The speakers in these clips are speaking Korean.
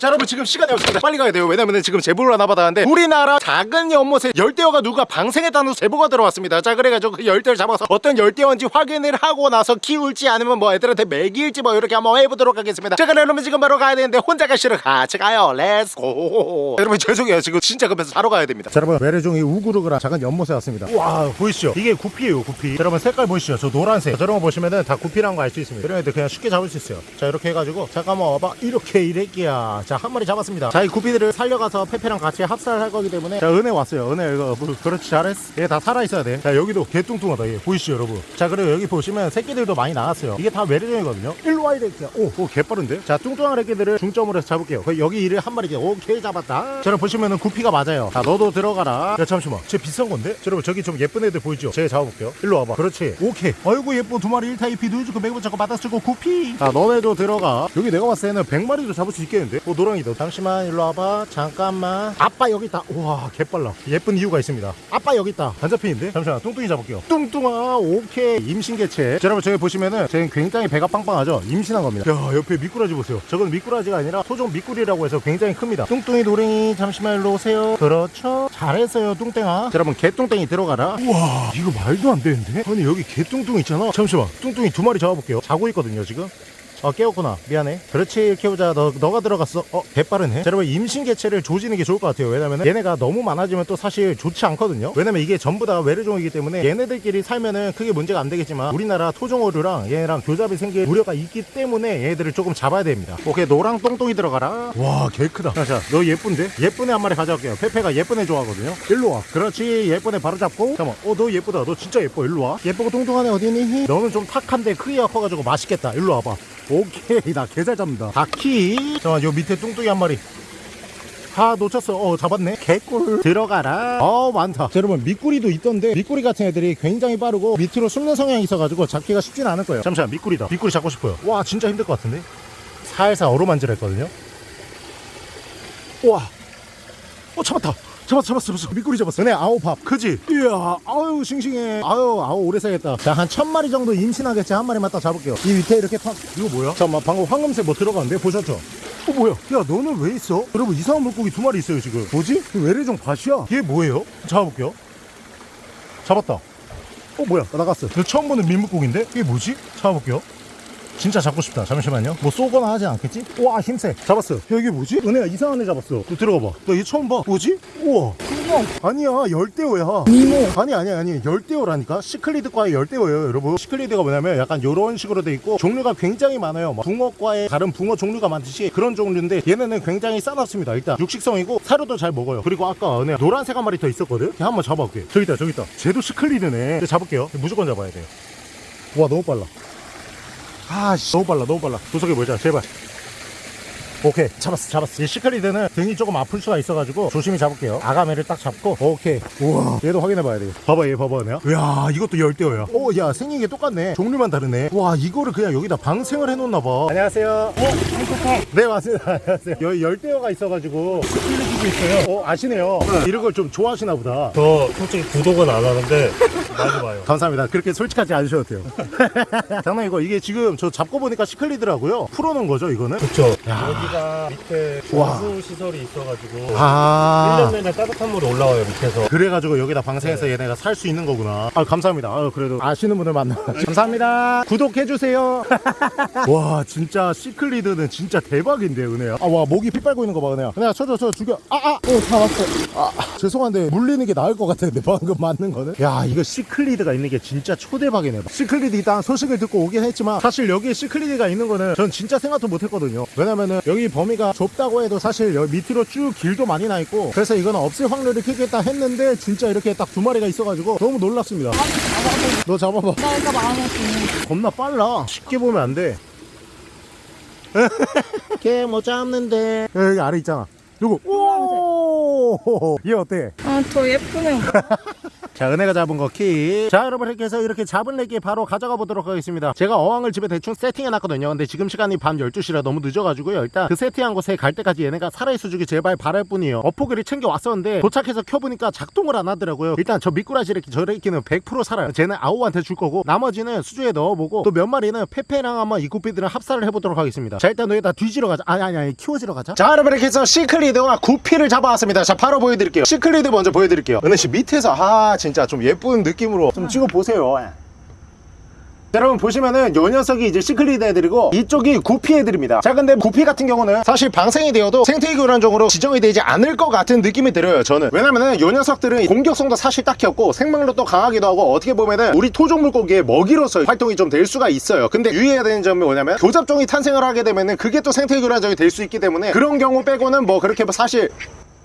자 여러분 지금 시간이 없습니다. 빨리 가야 돼요. 왜냐면 지금 제보를 하나 받았는데 우리나라 작은 연못에 열대어가 누가 방생했다는 제보가 들어왔습니다. 자 그래가지고 그 열대를 잡아서 어떤 열대어인지 확인을 하고 나서 키울지 아니면 뭐 애들한테 먹일지 뭐 이렇게 한번 해보도록 하겠습니다. 자 그럼 여러분 지금 바로 가야 되는데 혼자 가기 싫어 같이 가요. Let's go 여러분 죄송해요. 지금 진짜 급해서 바로 가야 됩니다. 자 여러분 외래종이 우글우글한 작은 연못에 왔습니다. 와 보이시죠? 이게 구피예요 구피. 자, 여러분 색깔 보이시죠? 저 노란색. 저런 거 보시면은 다 구피라는 거 알 수 있습니다. 이런 애들 그냥 쉽게 잡을 수 있어요. 자 이렇게 해가지고 잠깐만 와봐. 이렇게 이래끼야 자 한 마리 잡았습니다. 자 이 구피들을 살려가서 페페랑 같이 합사할 거기 때문에. 자 은혜 왔어요. 은혜 이거 뭐, 그렇지 잘했어. 얘 다 살아있어야 돼자 여기도 개뚱뚱하다 얘. 보이시죠 여러분? 자 그리고 여기 보시면 새끼들도 많이 나왔어요. 이게 다 외래종이거든요. 일로 와 이래끼야 오, 오 개빠른데? 자 뚱뚱한 애끼들을 중점으로 해서 잡을게요. 여기 이를 한 마리 오케이 잡았다. 자 여러분 보시면은 구피가 맞아요. 자 너도 들어가라. 야 잠시만. 쟤 비싼 건데? 자, 여러분 저기 좀 예쁜 애들 보이죠? 제가 잡아볼게요. 일로 와봐. 그렇지. 오케이. 아이고 예뻐. 두 마리. 1타 2피. 누주고 매고 잡고 받아쓰고 구피. 자 너네도 들어가. 여기 내가 봤을 때는 100마리도 잡을 수 있겠는데? 어 노랑이다 잠시만 일로 와봐. 잠깐만. 아빠 여기 있다. 우와 개빨라. 예쁜 이유가 있습니다. 아빠 여기 있다. 반자핀인데? 잠시만 뚱뚱이 잡을게요. 뚱뚱아 오케이. 임신개체. 자, 여러분 저기 보시면은 쟤는 굉장히 배가 빵빵하죠? 임신한 겁니다. 야 옆에 미꾸라지 보세요. 저건 미꾸라지가 아니라 토종 미꾸리라고 해서 굉장히 큽니다. 뚱뚱이 노랭이 잠시만 일로 오세요. 그렇죠? 잘했어요 뚱땡아. 자, 여러분 개뚱땡이 들어가라. 우와 이거 말도 안 되는데? 아니 여기 개뚱뚱 있잖아. 잠시만 뚱뚱이 두 마리 잡아볼게요. 자고 있거든요 지금 어 깨웠구나. 미안해. 그렇지 이렇게 보자. 너, 너가 들어갔어. 어 개빠르네. 자, 여러분 임신 개체를 조지는 게 좋을 것 같아요. 왜냐면 얘네가 너무 많아지면 또 사실 좋지 않거든요. 왜냐면 이게 전부 다 외래종이기 때문에 얘네들끼리 살면은 크게 문제가 안 되겠지만 우리나라 토종어류랑 얘네랑 교잡이 생길 우려가 있기 때문에 얘네들을 조금 잡아야 됩니다. 오케이 노랑 똥똥이 들어가라. 와 개 크다. 자너 예쁜데? 예쁜 애 한 마리 가져갈게요. 페페가 예쁜 애 좋아하거든요. 일로 와. 그렇지 예쁜 애 바로 잡고. 잠깐만 어너 예쁘다. 너 진짜 예뻐. 일로 와. 예쁘고 뚱뚱한 애 어디 있니? 너는 좀 탁한데 크기가 커가지고 맛있겠다. 일로 와봐 오케이 나 개 잘 잡는다. 다키. 잠깐만 요 밑에 뚱뚱이 한 마리. 아 놓쳤어. 어 잡았네. 개꿀. 들어가라. 어 많다. 자, 여러분 미꾸리도 있던데 미꾸리 같은 애들이 굉장히 빠르고 밑으로 숨는 성향이 있어가지고 잡기가 쉽진 않을 거예요. 잠시만 미꾸리다. 미꾸리 잡고 싶어요. 와 진짜 힘들 것 같은데? 살살 어루만질 했거든요. 우와. 어 잡았다 잡았어 잡았어 잡았어. 미꾸리 잡았어. 네 아우 밥. 크지? 이야 아유 싱싱해. 아유 아우 오래 살겠다. 자한 천 마리 정도 임신하겠지. 한 마리만 딱 잡을게요. 이 밑에 이렇게 탁 이거 뭐야? 잠깐만 방금 황금색 뭐 들어가는데? 보셨죠? 어 뭐야? 야 너는 왜 있어? 여러분 이상한 물고기 두 마리 있어요 지금. 뭐지? 외래종 밭이야? 얘 뭐예요? 잡아볼게요. 잡았다. 어 뭐야? 나갔어. 저 처음 보는 민물고기인데? 이게 뭐지? 잡아볼게요 진짜 잡고 싶다. 잠시만요. 뭐 쏘거나 하지 않겠지? 와 힘세. 잡았어 야 이게 뭐지? 은혜야 이상한 애 잡았어. 너 들어가 봐너 얘 처음 봐. 뭐지? 우와. 아니야 열대어야. 니모. 아니 아니 아니. 열대어라니까? 시클리드과의 열대어예요 여러분. 시클리드가 뭐냐면 약간 요런 식으로 돼 있고 종류가 굉장히 많아요. 뭐 붕어과의 다른 붕어 종류가 많듯이 그런 종류인데 얘네는 굉장히 싸납습니다. 일단 육식성이고 사료도 잘 먹어요. 그리고 아까 은혜 노란색 한 마리 더 있었거든? 걔 한번 잡아볼게. 저기 있다 저기 있다. 쟤도 시클리드네. 잡을게요. 무조건 잡아야 돼와 너무 빨라 아씨. 너무 빨라 너무 빨라. 구석에 보자 제발 오케이. 잡았어 잡았어. 이 시크리드는 등이 조금 아플 수가 있어가지고 조심히 잡을게요. 아가매를 딱 잡고 오케이. 우와. 얘도 확인해봐야 돼 봐봐 얘 봐봐 내가 이야 이것도 열대어야. 오야 생긴 게 똑같네. 종류만 다르네. 와 이거를 그냥 여기다 방생을 해놓나봐. 안녕하세요. 어? 네 맞습니다. 안녕하세요. 여기 열대어가 있어가지고 끌리기도 있어요. 어 아시네요. 이런 걸 좀 좋아하시나 보다. 저 솔직히 구독은 안 하는데 많이 봐요. 감사합니다. 그렇게 솔직하지 않으셔도 돼요. 장난이고 이게 지금 저 잡고 보니까 시클리더라고요. 풀어놓은 거죠 이거는? 그쵸. 야. 여기가 밑에 와. 정수 시설이 있어가지고 아 1년 내내 따뜻한 물이 올라와요 밑에서. 그래가지고 여기다 방생해서 얘네가 살 수 있는 거구나. 아 감사합니다. 아, 그래도 아시는 분들 만나. 감사합니다. 구독해주세요. 와 진짜 시클리드는 진짜 대박인데 은혜야. 아 와 목이 피 빨고 있는 거 봐 은혜야. 은혜야 쳐줘 쳐 죽여. 아아. 오 잡았어. 아 죄송한데 물리는 게 나을 것 같은데 방금 맞는 거는. 야 이거 시클리드가 있는 게 진짜 초대박이네. 시클리드 일단 소식을 듣고 오긴 했지만 사실 여기에 시클리드가 있는 거는 전 진짜 생각도 못 했거든요. 왜냐면은 여기 범위가 좁다고 해도 사실 여기 밑으로 쭉 길도 많이 나 있고 그래서 이거는 없을 확률이 크겠다 했는데 진짜 이렇게 딱 두 마리가 있어가지고 너무 놀랐습니다. 너 잡아봐. 나 이거 마음에 드는 겁나 빨라. 쉽게 보면 안 돼. 걔못 잡는데. 여기 아래 있잖아. 요거. 오! 얘 어때? 아 더 예쁘네 자 은혜가 잡은 거키자 여러분 이렇게 해서 이렇게 잡은 레기 바로 가져가 보도록 하겠습니다. 제가 어항을 집에 대충 세팅해 놨거든요. 근데 지금 시간이 밤 12시라 너무 늦어가지고요. 일단 그 세팅한 곳에 갈 때까지 얘네가 살아있어 주길 제발 바랄 뿐이에요. 어포기를 챙겨 왔었는데 도착해서 켜보니까 작동을 안 하더라고요. 일단 저 미꾸라지 레기 저 레기는 100% 살아요. 쟤는 아우한테 줄 거고 나머지는 수조에 넣어보고 또 몇 마리는 페페랑 한번 이 구피들은 합사를 해보도록 하겠습니다. 자 일단 너희 다 뒤지러 가자. 아니 아니 아니 키워지러 가자. 자 여러분 이렇게 해서 시클리드와 구피를 잡아왔습니다. 자 바로 보여드릴게요. 시클리드 먼저 보여드릴게요. 은혜씨 밑에서 아 진짜 좀 예쁜 느낌으로 좀 찍어보세요. 자, 여러분 보시면은 요 녀석이 이제 시클리드 애들이고 이쪽이 구피 애들입니다. 자 근데 구피 같은 경우는 사실 방생이 되어도 생태계 교란적으로 지정이 되지 않을 것 같은 느낌이 들어요 저는. 왜냐면은 요 녀석들은 공격성도 사실 딱히 없고 생명력도 강하기도 하고 어떻게 보면은 우리 토종 물고기의 먹이로서 활동이 좀 될 수가 있어요. 근데 유의해야 되는 점이 뭐냐면 교잡종이 탄생을 하게 되면은 그게 또 생태계 교란적이 될 수 있기 때문에 그런 경우 빼고는 뭐 그렇게 뭐 사실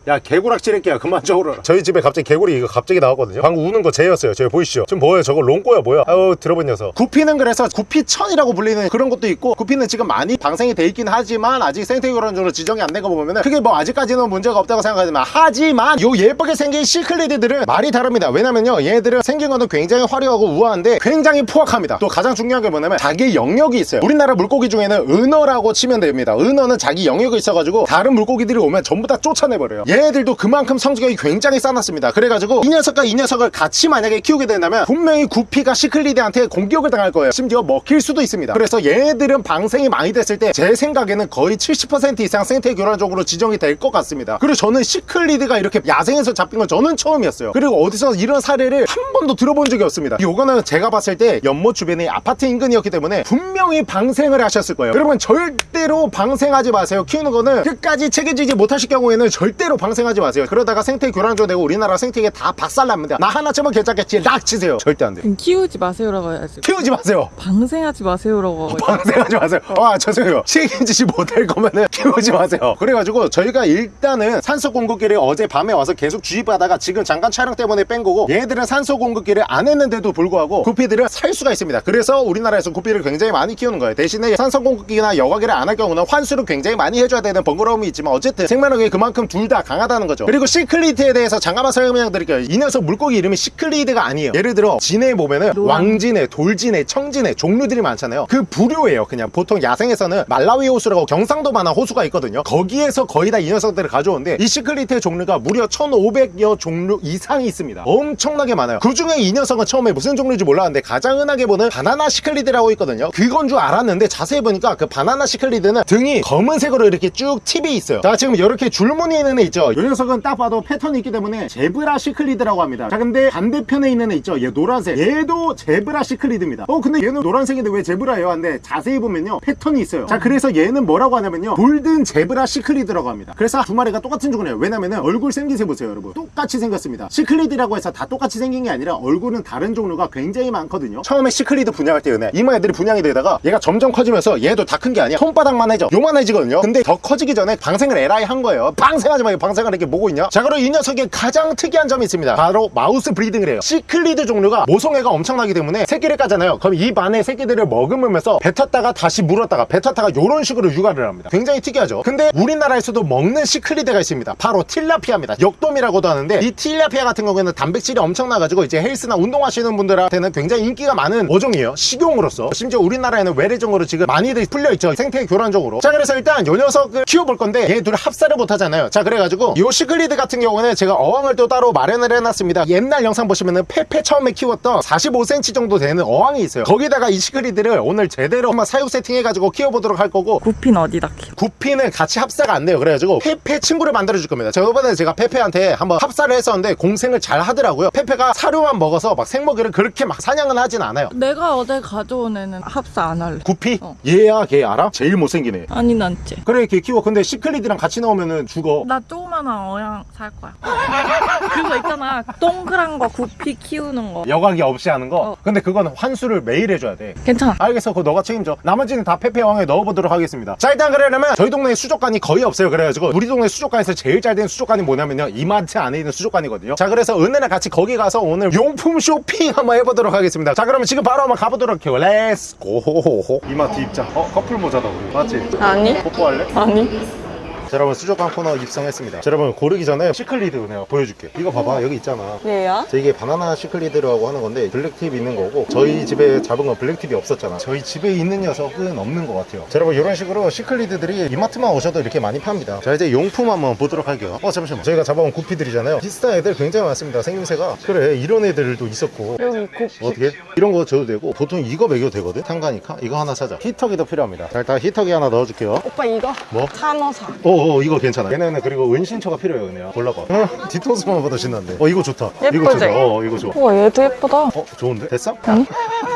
야 개구락질할게요 그만 저으라. 저희 집에 갑자기 개구리 이거 갑자기 나왔거든요. 방금 우는 거 쟤였어요. 저기 보이시죠? 지금 뭐예요? 저거 롱꼬야 뭐야? 아유 들어본 녀석. 구피는 그래서 구피천이라고 불리는 그런 것도 있고 구피는 지금 많이 방생이 돼 있긴 하지만 아직 생태교란적으로 지정이 안 된 거 보면은 그게 뭐 아직까지는 문제가 없다고 생각하지만 하지만 요 예쁘게 생긴 시클리드들은 말이 다릅니다. 왜냐면요 얘네들은 생긴 거는 굉장히 화려하고 우아한데 굉장히 포악합니다. 또 가장 중요한 게 뭐냐면 자기 영역이 있어요. 우리나라 물고기 중에는 은어라고 치면 됩니다. 은어는 자기 영역이 있어가지고 다른 물고기들이 오면 전부 다 쫓아내버려요 얘네들도 그만큼 성적이 굉장히 싸놨습니다. 그래가지고 이 녀석과 이 녀석을 같이 만약에 키우게 된다면 분명히 구피가 시클리드한테 공격을 당할 거예요. 심지어 먹힐 수도 있습니다. 그래서 얘네들은 방생이 많이 됐을 때 제 생각에는 거의 70% 이상 생태 교란적으로 지정이 될 것 같습니다. 그리고 저는 시클리드가 이렇게 야생에서 잡힌 건 저는 처음이었어요. 그리고 어디서 이런 사례를 한 번도 들어본 적이 없습니다. 요거는 제가 봤을 때 연못 주변이 아파트 인근이었기 때문에 분명히 방생을 하셨을 거예요. 여러분 절대로 방생하지 마세요. 키우는 거는 끝까지 책임지지 못하실 경우에는 절대로 방생하지 마세요 그러다가 생태 교란조 되고 우리나라 생태계 다 박살납니다 나 하나쯤은 괜찮겠지 락 치세요 절대 안돼 키우지 마세요라고 해야지. 키우지 마세요 방생하지 마세요라고 하고. 방생하지 마세요. 아, 죄송해요. 책임지지 못할 거면은 키우지 마세요. 그래가지고 저희가 일단은 산소 공급기를 어제 밤에 와서 계속 주입하다가 지금 잠깐 촬영 때문에 뺀 거고 얘네들은 산소 공급기를 안 했는데도 불구하고 구피들을 살 수가 있습니다. 그래서 우리나라에서 구피를 굉장히 많이 키우는 거예요. 대신에 산소 공급기나 여과기를 안 할 경우는 환수를 굉장히 많이 해줘야 되는 번거로움이 있지만 어쨌든 생명력이 그만큼 둘 다 강 하다는 거죠. 그리고 시클리드에 대해서 잠깐만 설명 드릴게요. 이 녀석 물고기 이름이 시클리드가 아니에요. 예를 들어 진해에 보면은. 왕진해, 돌진해, 청진해 종류들이 많잖아요. 그 부류예요. 그냥 보통 야생에서는 말라위 호수라고 경상도 만한 호수가 있거든요. 거기에서 거의 다 이 녀석들을 가져오는데 이 시클리드의 종류가 무려 1,500여 종류 이상이 있습니다. 엄청나게 많아요. 그 중에 이 녀석은 처음에 무슨 종류인지 몰랐는데 가장 흔하게 보는 바나나 시클리드라고 있거든요. 그건 줄 알았는데 자세히 보니까 그 바나나 시클리드는 등이 검은색으로 이렇게 쭉 팁이 있어요. 자 지금 이렇게 줄무늬 있는 애 있죠. 이 녀석은 딱 봐도 패턴이 있기 때문에 zebra 시클리드라고 합니다. 자 근데 반대편에 있는 애 있죠. 얘 노란색. 얘도 zebra 시클리드입니다. 어 근데 얘는 노란색인데 왜 zebra예요? 근데 자세히 보면요 패턴이 있어요. 자 그래서 얘는 뭐라고 하냐면요 golden zebra 시클리드라고 합니다. 그래서 두 마리가 똑같은 종이에요. 왜냐면은 얼굴 생김새 보세요, 여러분. 똑같이 생겼습니다. 시클리드라고 해서 다 똑같이 생긴 게 아니라 얼굴은 다른 종류가 굉장히 많거든요. 처음에 시클리드 분양할 때 은혜 이만한 애들이 분양이 되다가 얘가 점점 커지면서 얘도 다 큰 게 아니야. 손바닥만 해져. 요만해지거든요. 근데 더 커지기 전에 방생을 에라이 한 거예요. 방생하지 말고 방생 을 이렇게 보고 있냐? 자 그리고 이 녀석의 가장 특이한 점이 있습니다. 바로 mouth breeding을 해요. 시클리드 종류가 모성애가 엄청나기 때문에 새끼를 까잖아요. 그럼 입 안에 새끼들을 머금으면서 뱉었다가 다시 물었다가 뱉었다가 요런 식으로 육아를 합니다. 굉장히 특이하죠. 근데 우리나라에서도 먹는 시클리드가 있습니다. 바로 틸라피아입니다. 역돔이라고도 하는데 이 틸라피아 같은 경우에는 단백질이 엄청나가지고 이제 헬스나 운동하시는 분들한테는 굉장히 인기가 많은 어종이에요. 식용으로서. 심지어 우리나라에는 외래종으로 지금 많이들 풀려있죠. 생태 교란종으로. 자 그래서 일단 요 녀석을 키워볼 건데 얘 둘 합사를 못하잖아요. 자 그래가지고 요 시클리드 같은 경우는 제가 어항을 또 따로 마련을 해놨습니다. 옛날 영상 보시면은 페페 처음에 키웠던 45cm 정도 되는 어항이 있어요. 거기다가 이 시클리드를 오늘 제대로 한번 사육 세팅해가지고 키워보도록 할 거고 구피는 어디다 키워? 구피는 같이 합사가 안 돼요. 그래가지고 페페 친구를 만들어 줄 겁니다. 저번에 제가 페페한테 한번 합사를 했었는데 공생을 잘 하더라고요. 페페가 사료만 먹어서 막 생먹이를 그렇게 막 사냥은 하진 않아요. 내가 어제 가져온 애는 합사 안 할래. 구피? 어. 얘야 걔 알아? 제일 못생긴 애. 아니 난쟤. 그래 걔 키워. 근데 시클리드랑 같이 나오면은 죽어. 나 조그만한 어항 살 거야. 그거 있잖아. 동그란 거 구피 키우는 거. 여과기 없이 하는 거. 어. 근데 그거는 환수를 매일 해줘야 돼. 괜찮아. 알겠어. 그거 너가 책임져. 나머지는 다 페페 왕에 넣어보도록 하겠습니다. 자, 일단 그러려면 저희 동네에 수족관이 거의 없어요. 그래가지고 우리 동네 수족관에서 제일 잘 된 수족관이 뭐냐면요. 이마트 안에 있는 수족관이거든요. 자, 그래서 은혜랑 같이 거기 가서 오늘 용품 쇼핑 한번 해보도록 하겠습니다. 자, 그러면 지금 바로 한번 가보도록 해요. let's go. 이마트 입장. 어, 커플 모자다 우리. 맞지? 아니. 뽀뽀할래? 아니. 자 여러분 수족관 코너 입성했습니다. 자 여러분 고르기 전에 시클리드 내가 보여줄게 이거 봐봐 여기 있잖아. 얘야? 자, 이게 바나나 시클리드라고 하는 건데 블랙팁 있는 거고 저희 집에 잡은 건 블랙팁이 없었잖아. 저희 집에 있는 녀석은 없는 것 같아요. 자 여러분 이런 식으로 시클리드들이 이마트만 오셔도 이렇게 많이 팝니다. 자 이제 용품 한번 보도록 할게요. 어 잠시만. 저희가 잡아온 구피들이잖아요. 비슷한 애들 굉장히 많습니다 생김새가. 그래 이런 애들도 있었고. 여기 곱. 어떻게? 이런 거 줘도 되고 보통 이거 먹여도 되거든? 탄가니까? 이거 하나 사자. 히터기도 필요합니다. 자 일단 히터기 하나 넣어줄게요. 오빠 이거? 뭐? 산호사. 오, 오 이거 괜찮아 얘네는 그리고 은신처가 필요해요 은혜야 골라봐 어, 뒤통수만 봐도 신난데 어 이거 좋다 이거 예쁘지? 좋다 어 이거 좋아 우와 얘도 예쁘다. 어 좋은데? 됐어?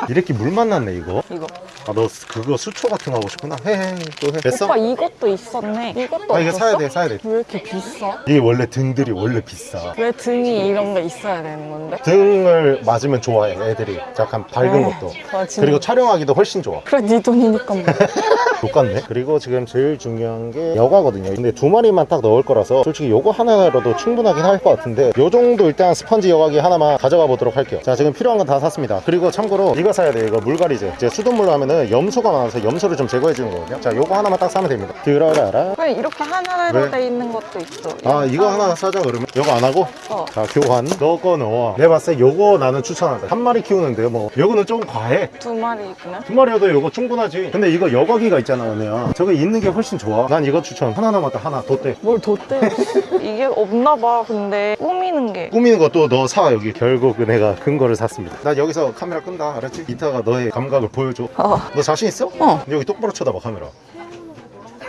이렇게 물 만났네 이거 이거. 아 너 그거 수초 같은 거 하고 싶구나 헤헤 또 해. 됐어? 오빠 이것도 있었네. 이것도 아 이거? 사야 돼 사야 돼왜 이렇게 비싸? 이게 원래 등들이 원래 비싸 왜 등이 이런 게 있어야 되는 건데? 등을 맞으면 좋아해 애들이 약간 밝은 에이, 것도 아. 그리고 촬영하기도 훨씬 좋아 그래 네 돈이니까 뭐. 똑같네 그리고 지금 제일 중요한 게 여과거든요. 근데 두 마리만 딱 넣을 거라서 솔직히 요거 하나로도 충분하긴 할 것 같은데 요 정도 일단 스펀지 여과기 하나만 가져가 보도록 할게요. 자 지금 필요한 건 다 샀습니다. 그리고 참고로 이거 사야 돼요. 이거 물갈이제. 이제 수돗물로 하면은 염소가 많아서 염소를 좀 제거해 주는 거거든요. 자 요거 하나만 딱 사면 됩니다. 들어가라. 왜 이렇게 하나로 왜? 돼 있는 것도 있어. 아 이거 하나 사자 그러면? 요거 안 하고? 어. 자 교환. 너 거 넣어. 내가 봤을 때 요거 나는 추천한다. 한 마리 키우는데 뭐. 요거는 좀 과해. 두 마리구나. 두 마리여도 이거 충분하지. 근데 이거 여과기가 있잖아 은혜야 저거 있는 게 훨씬 좋아. 난 이거 추천. 하나 남았다. 하나. 덧대. 뭘 뒀대? 이게 없나 봐. 근데. 꾸미는 게. 꾸미는 것도 너 사 여기. 결국 은혜가 근거를 샀습니다. 나 여기서 카메라 끈다. 알았지? 이따가 너의 감각을 보여줘. 어. 너 자신 있어? 어. 여기 똑바로 쳐다봐 카메라.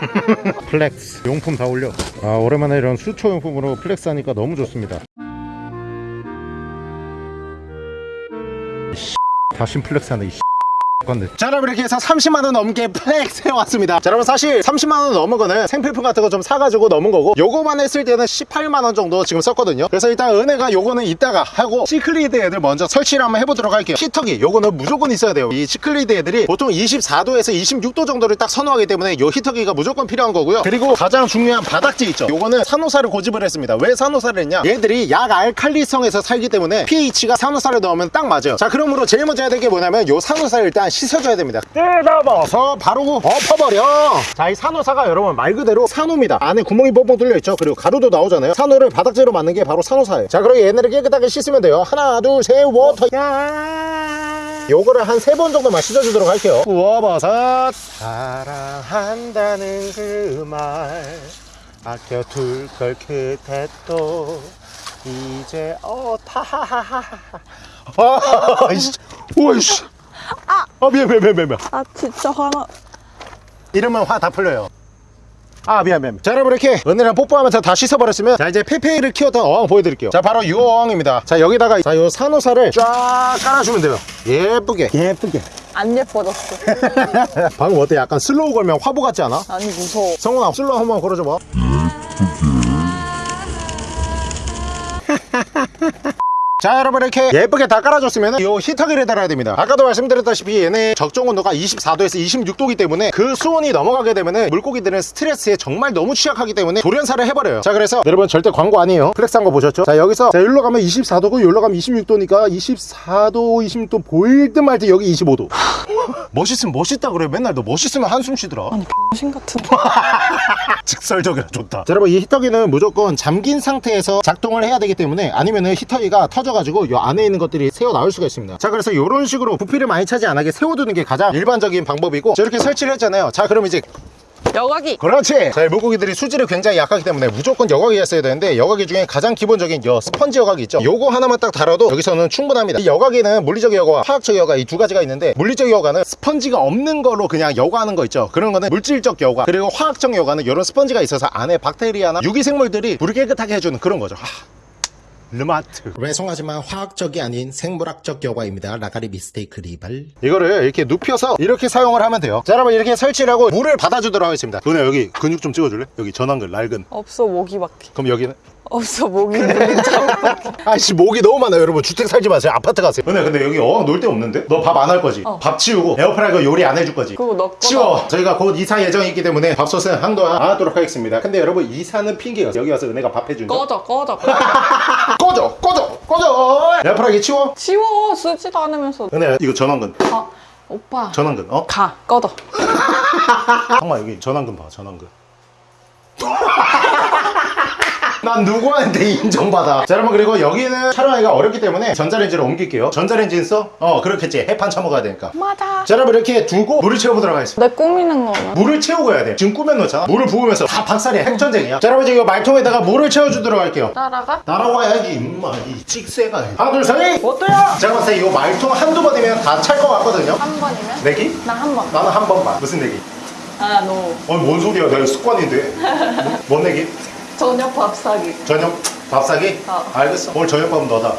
Flex. 용품 다 올려. 아 오랜만에 이런 수초 용품으로 flex 하니까 너무 좋습니다. 다신 flex 하네 이 건데. 자 여러분 이렇게 해서 30만원 넘게 flex 해왔습니다. 자 여러분 사실 30만원 넘은 거는 생필품 같은 거 좀 사가지고 넘은 거고 요거만 했을 때는 18만원 정도 지금 썼거든요. 그래서 일단 은혜가 요거는 이따가 하고 시클리드 애들 먼저 설치를 한번 해보도록 할게요. 히터기 요거는 무조건 있어야 돼요. 이 시클리드 애들이 보통 24도에서 26도 정도를 딱 선호하기 때문에 요 히터기가 무조건 필요한 거고요. 그리고 가장 중요한 바닥재 있죠. 요거는 산호사를 고집을 했습니다. 왜 산호사를 했냐? 얘들이 약 알칼리성에서 살기 때문에 pH가 산호사를 넣으면 딱 맞아요. 자 그러므로 제일 먼저 해야 될 게 뭐냐면 요 산호사를 일단 씻어줘야 됩니다. 뜯어버서 바로 엎어버려. 자 이 산호사가 여러분 말 그대로 산호입니다. 안에 구멍이 뻥뻥 뚫려 있죠? 그리고 가루도 나오잖아요. 산호를 바닥재로 만든 게 바로 산호사예요. 자 그리고 얘네를 깨끗하게 씻으면 돼요. 하나 둘 셋 water. 야! 요거를 한 세 번 정도만 씻어주도록 할게요. 구워버섯. 사랑한다는 그 말 아껴둘 걸 그대 또 이제 어타 하하하 아, 이씨. 오이씨. 아, 미안, 미안, 미안, 미안. 아 진짜 화나. 이러면 화 다 풀려요. 아 미안 미안 자 여러분 이렇게 은혜랑 뽀뽀하면서 다 씻어버렸으면 자 이제 페페이를 키웠던 어항 보여드릴게요 자 바로 이 어항입니다 자 여기다가 자요 산호사를 쫙 깔아주면 돼요 예쁘게 예쁘게 안 예뻐졌어. 방금 어때 약간 slow 걸면 화보 같지 않아? 아니 무서워. 성훈아 slow 한번 걸어줘봐 자 여러분 이렇게 예쁘게 다 깔아줬으면 이 히터기를 달아야 됩니다 아까도 말씀드렸다시피 얘네 적정 온도가 24도에서 26도이기 때문에 그 수온이 넘어가게 되면 물고기들은 스트레스에 정말 너무 취약하기 때문에 돌연사를 해버려요 자 그래서 여러분 절대 광고 아니에요 flex한 거 보셨죠? 자 여기서 자 여기로 가면 24도고 여기로 가면 26도니까 24도 26도 보일 듯 말 듯 여기 25도 멋있으면 멋있다 그래 맨날 너 멋있으면 한숨 쉬더라 아니 병신 같은. 직설적이라 좋다. 자, 여러분 이 히터기는 무조건 잠긴 상태에서 작동을 해야 되기 때문에 아니면 은 히터기가 터져 가지고 이 안에 있는 것들이 새어 나올 수가 있습니다. 자 그래서 이런 식으로 부피를 많이 차지 안 하게 세워두는 게 가장 일반적인 방법이고 자, 이렇게 설치를 했잖아요. 자 그럼 이제 여과기. 그렇지. 자, 이 물고기들이 수질이 굉장히 약하기 때문에 무조건 여과기가 있어야 되는데 여과기 중에 가장 기본적인 여 스펀지 여과기 있죠. 요거 하나만 딱 달아도 여기서는 충분합니다. 이 여과기는 물리적 여과와 화학적 여과 이 두 가지가 있는데 물리적 여과는 스펀지가 없는 걸로 그냥 여과하는 거 있죠. 그런 거는 물질적 여과 그리고 화학적 여과는 이런 스펀지가 있어서 안에 박테리아나 유기생물들이 물을 깨끗하게 해주는 그런 거죠. 하. 르마트 죄송하지만 화학적이 아닌 생물학적 여과입니다. 라가리 mistake 리발. 이거를 이렇게 눕혀서 이렇게 사용을 하면 돼요 자 여러분 이렇게 설치를 하고 물을 받아주도록 하겠습니다 너네 여기 근육 좀 찍어줄래? 여기 전완근 낡은 없어 모기밖에. 그럼 여기는 없어 모기 물리자밖에. 아씨 목이 너무 많아요 여러분 주택 살지 마세요 아파트 가세요 근데 근데 여기 어항 놀 데 없는데? 너 밥 안 할 거지? 어. 밥 치우고 에어프라이거 요리 안 해줄 거지? 그거 너 거다. 치워 저희가 곧 이사 예정이 있기 때문에 밥솥은 한동안 안 하도록 하겠습니다 근데 여러분 이사는 핑계가 여기 와서 은혜가 밥 해준다 꺼져 꺼져. 꺼져 꺼져 꺼져 에어프라이기 치워 치워 쓰지도 않으면서. 은혜 이거 전완근 아 오빠. 전원근 어? 가 꺼져. 잠깐만 여기 전원근 봐 전원근 난 누구한테 인정받아 자 여러분 그리고 여기는 촬영하기가 어렵기 때문에 전자레인지로 옮길게요 전자레인지 있어? 어 그렇겠지 해판 처먹어야 되니까 맞아. 자 여러분 이렇게 두고 물을 채워보도록 하겠습니다 내 꾸미는 거는? 물을 채우고 해야 돼 지금 꾸며놓잖아 물을 부으면서 다 박살이야 핵전쟁이야 자 여러분 이제 이 말통에다가 물을 채워주도록 할게요 따라가? 날아와야지 임마 이 찍새가 하나 둘셋 어때요? 제가 봤을 때 이 말통 한두 번이면 다 찰 것 같거든요 한 번이면? 내기? 나 한 번. 나는 한 번만 무슨 내기? 아, 너. 아니 뭔 소리야 내가 습관인데 뭐, 뭔 내기? 저녁 밥 사기. 저녁 밥 사기? 어. 알겠어 오늘 저녁밥은 너다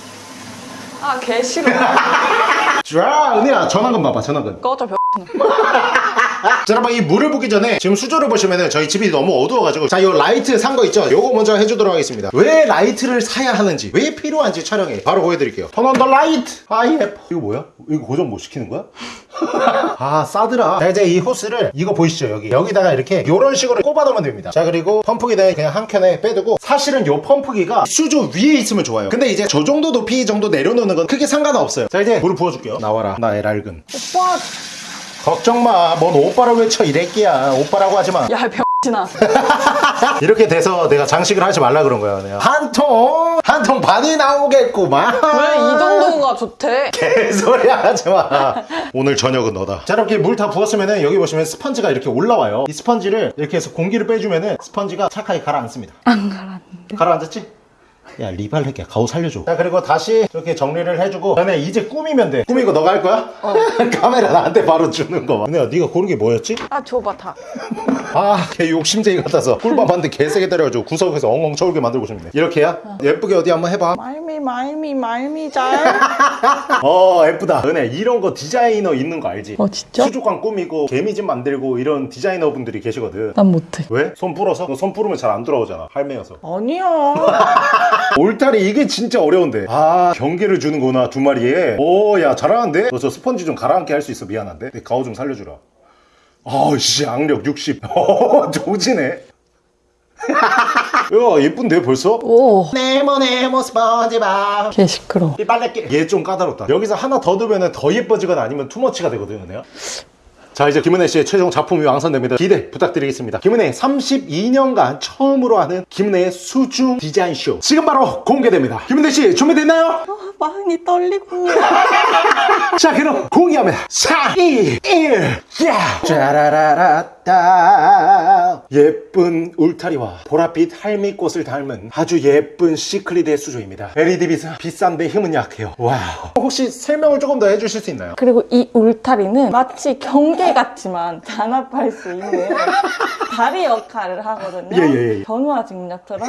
아, 개 싫어. 자 은혜야 전완근 봐봐 전완근 꺼져, 벼. 자 여러분 이 물을 붓기 전에 지금 수조를 보시면은 저희 집이 너무 어두워가지고 자 이 라이트 산 거 있죠 요거 먼저 해주도록 하겠습니다 왜 라이트를 사야 하는지 왜 필요한지 촬영해 바로 보여드릴게요 turn on the light 아 예뻐 이거 뭐야? 이거 고정 못 시키는 거야? 아 싸더라 자 이제 이 호스를 이거 보이시죠 여기 여기다가 이렇게 요런 식으로 꼽아 놓으면 됩니다 자 그리고 펌프기는 그냥 한 켠에 빼두고 사실은 요 펌프기가 수조 위에 있으면 좋아요 근데 이제 저 정도 높이 정도 내려놓는 건 크게 상관은 없어요 자 이제 물을 부어줄게요 나와라 나의 낡은 오빠. 걱정 마. 뭔 오빠를 외쳐 이래끼야. 오빠라고 하지 마. 야, 병신아. 이렇게 돼서 내가 장식을 하지 말라 그런 거야. 내가 한 통, 한 통 반이 나오겠구만. 왜 이 정도가 좋대? 개소리 하지 마. 오늘 저녁은 너다. 자, 이렇게 물 다 부었으면은 여기 보시면 스펀지가 이렇게 올라와요. 이 스펀지를 이렇게 해서 공기를 빼주면은 스펀지가 착하게 가라앉습니다. 안 가라앉는데. 가라앉았지? 야 리발 새끼야 가오 살려줘 자 그리고 다시 이렇게 정리를 해주고 전에 이제 꾸미면 돼 꾸미고 너가 할 거야? 카메라 나한테 바로 주는 거봐 근데 네가 고른 게 뭐였지? 아, 줘봐, 다. 아, 걔 욕심쟁이 같아서 꿀밤한테 개세게 때려가지고 구석에서 엉엉 쳐울게 만들고 싶네. 이렇게야? 예쁘게 어디 한번 해봐. 말미, 말미, 말미 잘. 어, 예쁘다. 은혜, 이런 거 디자이너 있는 거 알지? 어, 진짜? 수족관 꾸미고 개미집 만들고 이런 디자이너 분들이 계시거든. 난 못해. 왜? 손 불어서? 너 손 부르면 잘안 돌아오잖아. 할매여서. 아니야. 올타리 이게 진짜 어려운데. 아, 경계를 주는구나, 두 마리에. 오, 야, 잘하는데? 너 저 스펀지 좀 가라앉게 할 수 있어. 미안한데? 내 가오 좀 살려주라. 아우씨, 악력 60. 어, 조지네. 야, 예쁜데, 벌써? 오. 네모 네모 스펀지밥 개 시끄러. 이 빨래끼 얘 좀 까다롭다 여기서 하나 더 두면 더 예뻐지거나 아니면 투머치가 되거든 요 내가 자 이제 김은혜 씨의 최종 작품이 완성됩니다. 기대 부탁드리겠습니다. 김은혜 32년간 처음으로 하는 김은혜의 수중 디자인쇼. 지금 바로 공개됩니다. 김은혜 씨 준비됐나요? 아, 많이 떨리고. 자 그럼 공개하면 4, 2, 1 야! 짜라라라따. 예쁜 울타리와 보랏빛 할미꽃을 닮은 아주 예쁜 시클리드 수조입니다. LED 빛은 비싼데 힘은 약해요. Wow. 혹시 설명을 조금 더 해주실 수 있나요? 그리고 이 울타리는 마치 경계 같지만 단합할 수 있는 다리 역할을 하거든요. 예, 예, 예. 변화 직력처럼.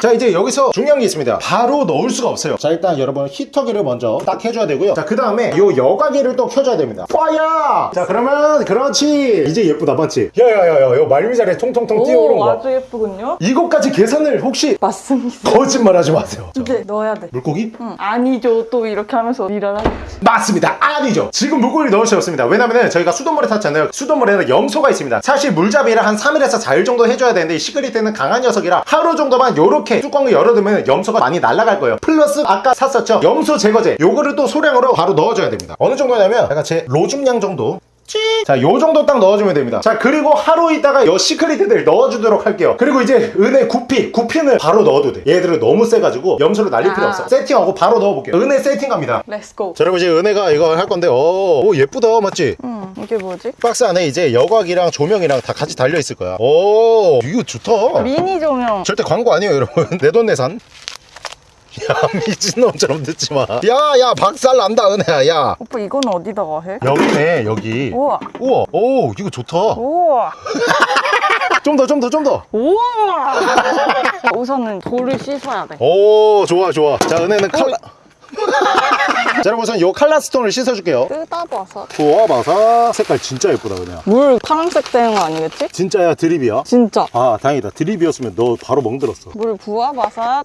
자 이제 여기서 중요한 게 있습니다 바로 넣을 수가 없어요 자 일단 여러분 히터기를 먼저 딱 해줘야 되고요 자 그 다음에 요 여과기를 또 켜줘야 됩니다 파야 자 그러면 그렇지 이제 예쁘다 맞지? 야야야야 요 말미잘에 통통통 뛰어오른 오, 거 아주 예쁘군요. 이것까지 계산을 혹시 맞습니다. 거짓말하지 마세요 이제 넣어야 돼. 물고기? 응. 아니죠. 또 이렇게 하면서 일을 하겠지. 맞습니다. 아니죠. 지금 물고기를 넣을 수 없습니다. 왜냐면 저희가 수돗물에 탔잖아요. 수돗물에는 염소가 있습니다. 사실 물잡이를 한 3일에서 4일 정도 해줘야 되는데 이 시그리트는 강한 녀석이라 하루 정도만 요렇게 뚜껑을 열어두면 염소가 많이 날아갈 거예요. 플러스 아까 샀었죠. 염소 제거제. 요거를 또 소량으로 바로 넣어줘야 됩니다. 어느 정도냐면 제가 제 로줌량 정도 자, 요 정도 딱 넣어주면 됩니다. 자, 그리고 하루 있다가 요 시클리드 넣어주도록 할게요. 그리고 이제 은혜 구피, 구피는 바로 넣어도 돼. 얘들은 너무 세가지고 염소를 날릴 필요 아. 없어. 세팅하고 바로 넣어볼게요. 은혜 세팅 갑니다. Let's go. 자, 여러분 이제 은혜가 이거 할 건데, 오, 오 예쁘다, 맞지? 응. 이게 뭐지? 박스 안에 이제 여과기랑 조명이랑 다 같이 달려 있을 거야. 오, 이거 좋다. 미니 조명. 절대 광고 아니에요, 여러분. 내 돈 내산. 야, 미친놈처럼 듣지 마. 야, 야, 박살 난다, 은혜야, 야. 오빠 이건 어디다가 해? 여기네, 여기. 우와. 우와, 오, 이거 좋다. 우와. 좀 더, 좀 더, 좀 더. 우와. 우선은 돌을 씻어야 돼. 오, 좋아, 좋아. 자, 은혜는 칼라. 자, 여러분 우선 요 칼라 스톤을 씻어줄게요. 뜯어봐서. 부어봐서 색깔 진짜 예쁘다, 은혜야. 물 파란색 되는 거 아니겠지? 진짜야, 드립이야. 진짜. 아, 다행이다. 드립이었으면 너 바로 멍들었어. 물 부어봐서.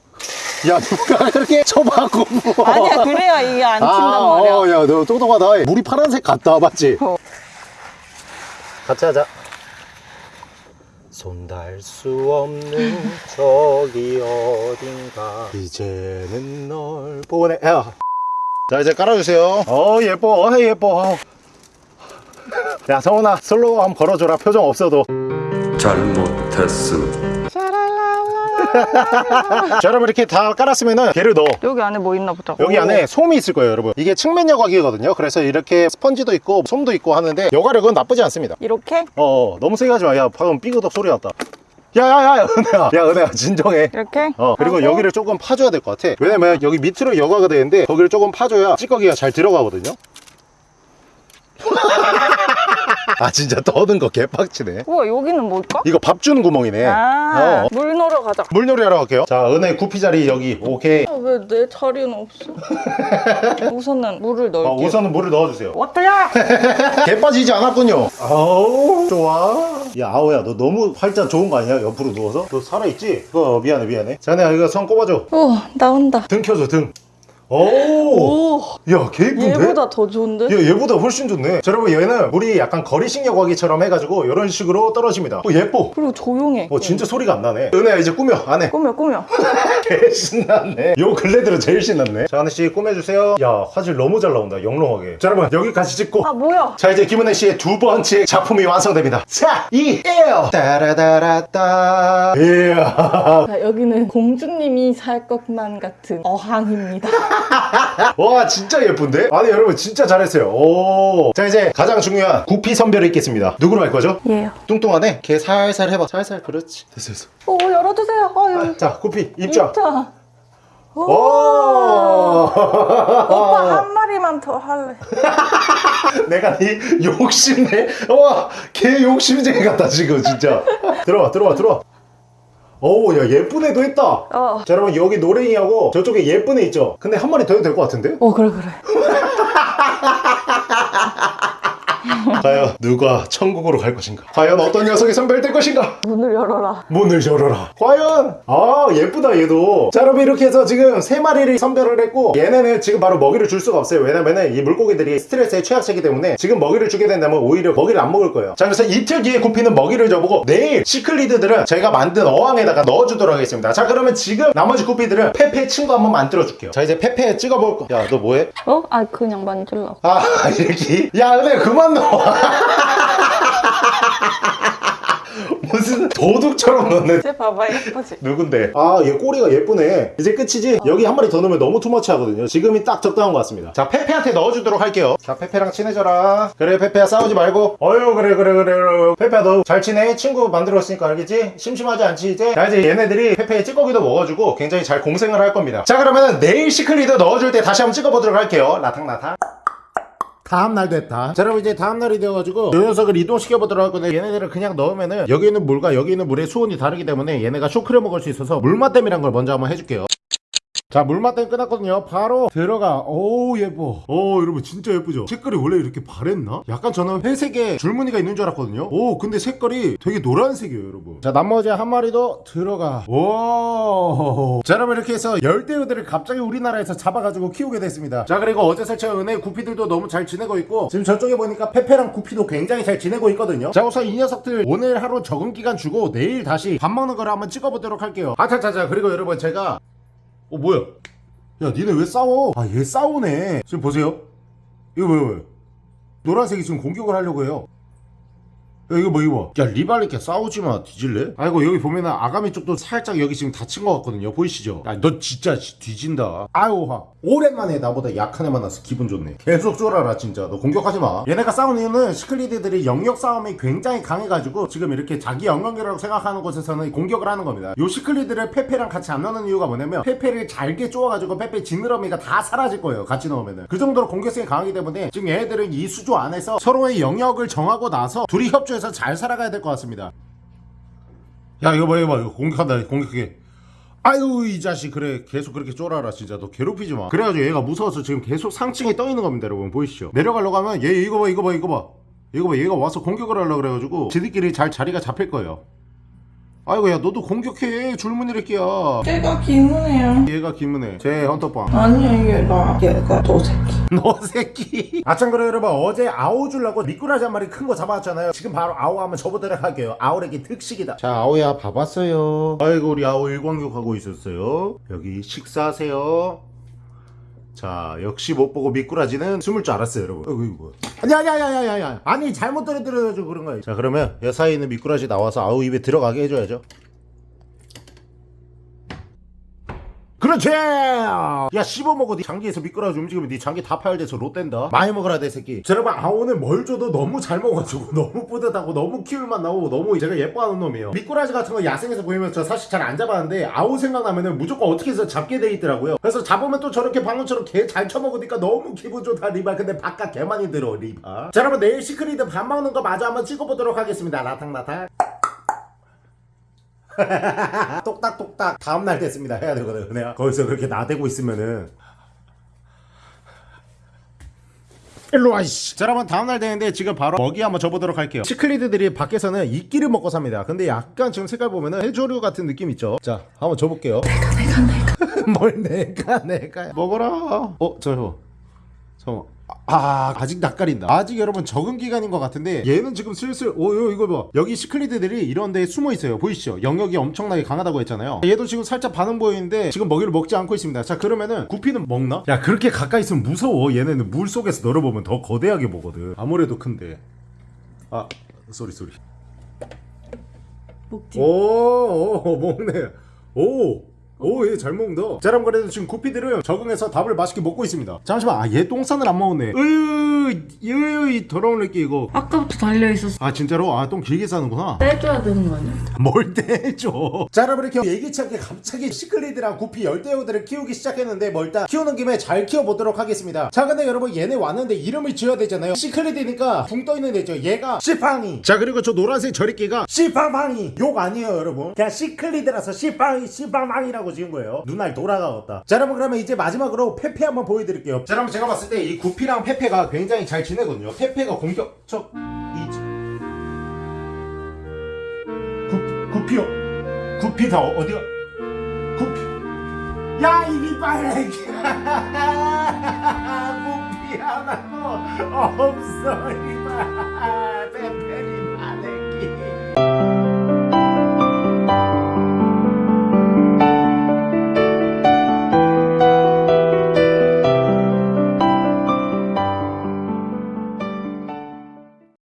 야, 누가 그렇게 부어. 아니야, 그래야 이게 안 친단 아, 말이야. 어, 야, 너 똑똑하다. 물이 파란색 같다, 맞지? 어. 같이 하자. 손 닿을 수 없는 저기 어딘가. 이제는 널 보내 야. 자 이제 깔아주세요. 어 예뻐. 어 예뻐. 야 성훈아 slow 한번 걸어줘라. 표정 없어도. 잘못했어 됐음. 자 여러분 이렇게 다 깔았으면은 걔를 넣어. 여기 안에 뭐 있나 보자. 여기 오. 안에 솜이 있을 거예요 여러분. 이게 측면 여과기거든요. 그래서 이렇게 스펀지도 있고 솜도 있고 하는데 여과력은 나쁘지 않습니다. 이렇게? 어 어, 너무 세게 하지 마야 방금 삐그덕 소리 났다. 야야야 은혜야. 야 은혜야 진정해. 이렇게. 어 그리고 하고. 여기를 조금 파줘야 될 것 같아. 왜냐면 여기 밑으로 여과가 되는데 거기를 조금 파줘야 찌꺼기가 잘 들어가거든요 아 진짜 떠든 거 개빡치네 우와 여기는 뭘까? 이거 밥 주는 구멍이네 아, 어. 물 넣으러 가자. 물놀이 하러 갈게요 자 은혜 구피 자리 여기 오케이 아, 왜내 자리는 없어? 우선은 물을 넣을게요. 어, 우선은 물을 넣어주세요 어때야? 개 빠지지 않았군요 아우 좋아 야 아우야 너 너무 팔자 좋은 거 아니야 옆으로 누워서 너 살아있지? 어 미안해 미안해 자네 이거 손 꼽아줘 우와 나온다. 등 켜줘 등 오 야개 오 이쁜데? 얘보다 더 좋은데? 얘, 얘보다 훨씬 좋네. 자 여러분 얘는 물이 약간 걸이식 여과기처럼 해가지고 이런 식으로 떨어집니다. 어 예뻐. 그리고 조용해. 어 진짜 소리가 안 나네. 은혜야 이제 꾸며 안 해 꾸며 꾸며. 개 신났네. 요 근래 들어 제일 신났네. 자 하나씩 꾸며주세요. 야 화질 너무 잘 나온다 영롱하게. 자 여러분 여기까지 찍고. 아 뭐야? 자 이제 김은혜 씨의 두 번째 작품이 완성됩니다. 자, 이, 에어! 따라다라따. 이야 자, 여기는 공주님이 살 것만 같은 어항입니다. 와 진짜 예쁜데? 아니 여러분 진짜 잘했어요 오. 자 이제 가장 중요한 구피 선별이 있겠습니다 누구로 할 거죠? 얘요. 뚱뚱하네 걔 살살 해봐 살살 그렇지 됐어 됐어 오 열어주세요. 어 여기. 자 구피 입장 진짜. 오. 오 오빠 한 마리만 더 할래. 내가 이 욕심내 와걔 욕심쟁이 같다 지금 진짜 들어와 들어와 들어와 어우 야 예쁜 애도 있다 어. 자 여러분 여기 노랭이하고 저쪽에 예쁜 애 있죠 근데 한 마리 더 해도 될 것 같은데 어 그래 그래. 과연 누가 천국으로 갈 것인가? 과연 어떤 녀석이 선별될 것인가? 문을 열어라. 문을 열어라. 과연? 아 예쁘다 얘도. 자 여러분 이렇게 해서 지금 세 마리를 선별을 했고 얘네는 지금 바로 먹이를 줄 수가 없어요. 왜냐면은 이 물고기들이 스트레스에 취약하기 때문에 지금 먹이를 주게 된다면 오히려 먹이를 안 먹을 거예요. 자 그래서 이틀 뒤에 구피는 먹이를 줘보고 내일 시클리드들은 제가 만든 어항에다가 넣어주도록 하겠습니다. 자 그러면 지금 나머지 구피들은 페페 친구 한번 만들어 줄게요. 자 이제 페페 찍어볼 거야 너 뭐해? 어? 아 그냥 만질라. 아 이렇게? 야 은혜 그만 넣어 무슨 도둑처럼 넣네 쟤 봐봐 예쁘지? 누군데? 아 얘 꼬리가 예쁘네 이제 끝이지? 여기 한 마리 더 넣으면 너무 too much 하거든요 지금이 딱 적당한 것 같습니다 자 페페한테 넣어주도록 할게요 자 페페랑 친해져라 그래 페페야 싸우지 말고 어휴 그래 그래 그래 그래 페페야 너 잘 지내? 친구 만들었으니까 알겠지? 심심하지 않지 이제? 자 이제 얘네들이 페페의 찌꺼기도 먹어주고 굉장히 잘 공생을 할 겁니다 자 그러면 내일 시클리드 넣어줄 때 다시 한번 찍어보도록 할게요 라탕라탕 다음날 됐다. 자 여러분 이제 다음날이 되어가지고 이 녀석을 이동시켜 보도록 할 건데 얘네들을 그냥 넣으면은 여기 있는 물과 여기 있는 물의 수온이 다르기 때문에 얘네가 쇼크를 먹을 수 있어서 물맛댐이란 걸 먼저 한번 해줄게요 자 물맛댐 끝났거든요. 바로 들어가. 오 예뻐. 오 여러분 진짜 예쁘죠? 색깔이 원래 이렇게 바랬나? 약간 저는 회색에 줄무늬가 있는 줄 알았거든요. 오 근데 색깔이 되게 노란색이에요 여러분. 자 나머지 한 마리도 들어가. 오자 여러분 이렇게 해서 열대어들을 갑자기 우리나라에서 잡아가지고 키우게 됐습니다. 자 그리고 어제 설치한 은혜 구피들도 너무 잘 지내고 있고 지금 저쪽에 보니까 페페랑 구피도 굉장히 잘 지내고 있거든요. 자 우선 이 녀석들 오늘 하루 적응 기간 주고 내일 다시 밥 먹는 거를 한번 찍어보도록 할게요. 아차차차 그리고 여러분 제가 어 뭐야? 야 니네 왜 싸워? 아 얘 싸우네. 지금 보세요. 이거 뭐야 노란색이 지금 공격을 하려고 해요 야 이거 뭐 이거 야 리발리께 싸우지마 뒤질래? 아이고 여기 보면은 아가미 쪽도 살짝 여기 지금 다친 것 같거든요. 보이시죠? 야 너 진짜 지- 뒤진다. 화 오랜만에 나보다 약한 애 만나서 기분 좋네. 계속 쫄아라 진짜. 너 공격하지마. 얘네가 싸우는 이유는 시클리드들이 영역 싸움이 굉장히 강해가지고 지금 이렇게 자기 영역이라고 생각하는 곳에서는 공격을 하는 겁니다. 요 시클리드를 페페랑 같이 안 넣는 이유가 뭐냐면 페페를 잘게 쪼아가지고 페페 지느러미가 다 사라질 거예요 같이 넣으면은. 그 정도로 공격성이 강하기 때문에 지금 얘네들은 이 수조 안에서 서로의 영역을 정하고 나서 둘이 협조 해서 잘 살아가야 될 것 같습니다. 야 이거 봐 이거 봐. 이거 공격한다 공격해 아유 이 자식 그래. 계속 그렇게 쫄아라 진짜. 너 괴롭히지 마. 그래가지고 얘가 무서워서 지금 계속 상층에 떠 있는 겁니다 여러분. 보이시죠? 내려가려고 하면 얘 이거 봐 이거 봐 이거 봐. 이거 봐 얘가 와서 공격을 하려고 그래가지고 지들끼리 잘 자리가 잡힐 거예요 아이고 야 너도 공격해. 줄무늬래끼야. 얘가 기문해요. 얘가 김은혜. 제 헌터빵. 아니야 얘가 얘가 너 새끼. 너 새끼. 아참 그래 여러분 어제 아오 주려고 미꾸라지 한 마리 큰 거 잡아왔잖아요. 지금 바로 아오 한번 접어드려 할게요. 아오에게 특식이다. 자 아오야 봐봤어요? 아이고 우리 아오 일광욕 하고 있었어요. 여기 식사하세요 자 역시 못 보고 미꾸라지는 숨을 줄 알았어요 여러분. 어이구 이거 아니 아니 잘못 떨어뜨려가지고 그런 거예요 자 그러면 여 사이에 있는 미꾸라지 나와서 아우 입에 들어가게 해줘야죠 그렇지! 야 씹어먹어. 네 장기에서 미꾸라지 움직이면 네 장기 다 파열돼서 롯된다. 많이 먹어라 내 새끼. 자, 여러분 아 오늘 뭘 줘도 너무 잘 먹어가지고 너무 뿌듯하고 너무 키울 맛 나고 너무 제가 예뻐하는 놈이에요. 미꾸라지 같은 거 야생에서 보이면 저 사실 잘 안 잡았는데 아우 생각나면은 무조건 어떻게 해서 잡게 돼 있더라고요. 그래서 잡으면 또 저렇게 방금처럼 개 잘 쳐먹으니까 너무 기분 좋다 리바 근데 밥값 개 많이 들어 리바 자 여러분 내일 시클리드 밥 먹는 거 마저 한번 찍어보도록 하겠습니다. 라탕라탕 똑딱똑딱 다음날 됐습니다. 해야 되거든. 내가 거기서 그렇게 나대고 있으면은. 일로 와 이씨. 자 여러분 다음날 되는데 지금 바로 먹이 한번 줘보도록 할게요. 시클리드들이 밖에서는 이끼를 먹고 삽니다. 근데 약간 지금 색깔 보면은 해조류 같은 느낌 있죠? 자 한번 줘볼게요. 내가 내가 내가. 뭘 내가 내가. 먹어라. 어 저요 잠깐만 아 아직 낯가린다. 아직 여러분 적응 기간인 것 같은데 얘는 지금 슬슬 오 요, 이거 봐. 여기 시클리드들이 이런 데 숨어 있어요. 보이시죠? 영역이 엄청나게 강하다고 했잖아요. 얘도 지금 살짝 반응 보이는데 지금 먹이를 먹지 않고 있습니다. 자 그러면은 구피는 먹나? 야 그렇게 가까이 있으면 무서워. 얘네는 물 속에서 널어보면 더 거대하게 보거든. 아무래도 큰데. 아 sorry sorry. 먹지. 오, 오 먹네. 오. 오, 얘 잘 먹는다. 자, 여러분, 그래도 지금 구피들은 적응해서 밥을 맛있게 먹고 있습니다. 잠시만, 아, 얘 똥산을 안 먹었네. 으유, 으유, 이 더러운 느낌, 이거. 아까부터 달려 있었어. 아, 진짜로? 아, 똥 길게 싸는구나. 떼줘야 되는 거 아니야? 뭘 떼줘. 자, 여러분, 이렇게 예기치 않게 갑자기 시클리드랑 구피 열대어들을 키우기 시작했는데, 뭐 일단 키우는 김에 잘 키워보도록 하겠습니다. 자, 근데 여러분, 얘네 왔는데 이름을 지어야 되잖아요. 시클리드니까 붕 떠있는 애죠. 얘가 시팡이. 자, 그리고 저 노란색 저리끼가 시팡팡이. 욕 아니에요, 여러분. 그냥 시클리드라서 시팡이, 시팡팡이라고 지은 거예요. 눈알 돌아가었다. 자, 여러분, 그러면 이제 마지막으로 페페 한번 보여드릴게요. 자, 여러분, 제가 봤을 때 이 구피랑 페페가 굉장히 잘 지내거든요. 페페가 공격적, 이지. 구, 구피요. 구피 다 어- 어디가? 구피. 야, 이리 빨래. 구피 하나도 없어, 이봐. 페페